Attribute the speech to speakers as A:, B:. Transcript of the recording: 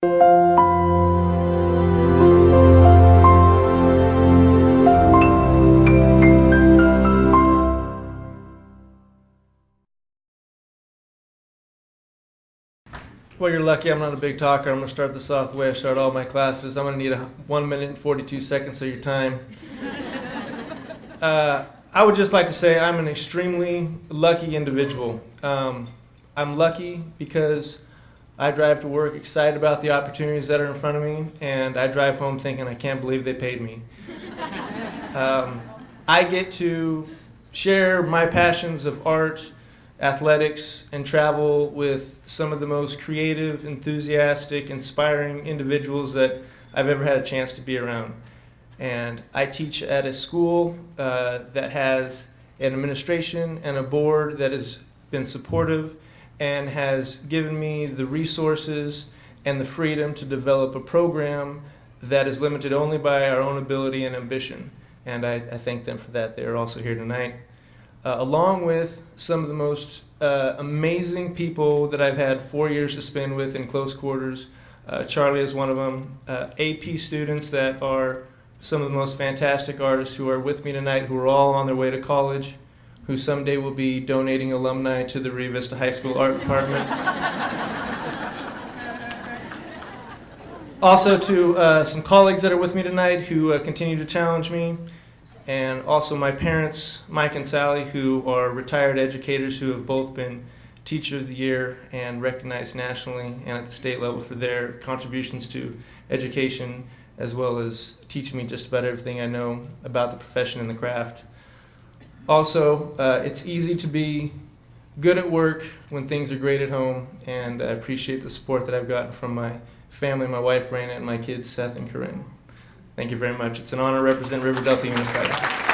A: Well, you're lucky I'm not a big talker. I'm going to start this off the way I start all my classes. I'm going to need a 1 minute and 42 seconds of your time. uh, I would just like to say I'm an extremely lucky individual. Um, I'm lucky because I drive to work excited about the opportunities that are in front of me, and I drive home thinking I can't believe they paid me. um, I get to share my passions of art athletics and travel with some of the most creative, enthusiastic, inspiring individuals that I've ever had a chance to be around. And I teach at a school uh, that has an administration and a board that has been supportive and has given me the resources and the freedom to develop a program that is limited only by our own ability and ambition. And I, I thank them for that. They are also here tonight uh, along with some of the most uh, amazing people that I've had four years to spend with in close quarters. Uh, Charlie is one of them. Uh, AP students that are some of the most fantastic artists who are with me tonight, who are all on their way to college, who someday will be donating alumni to the Rio Vista High School Art Department. also to uh, some colleagues that are with me tonight who uh, continue to challenge me and also my parents, Mike and Sally, who are retired educators who have both been Teacher of the Year and recognized nationally and at the state level for their contributions to education, as well as teaching me just about everything I know about the profession and the craft. Also, uh, it's easy to be good at work when things are great at home, and I appreciate the support that I've gotten from my family, my wife Raina, and my kids Seth and Corinne. Thank you very much. It's an honor to represent River Delta Unified.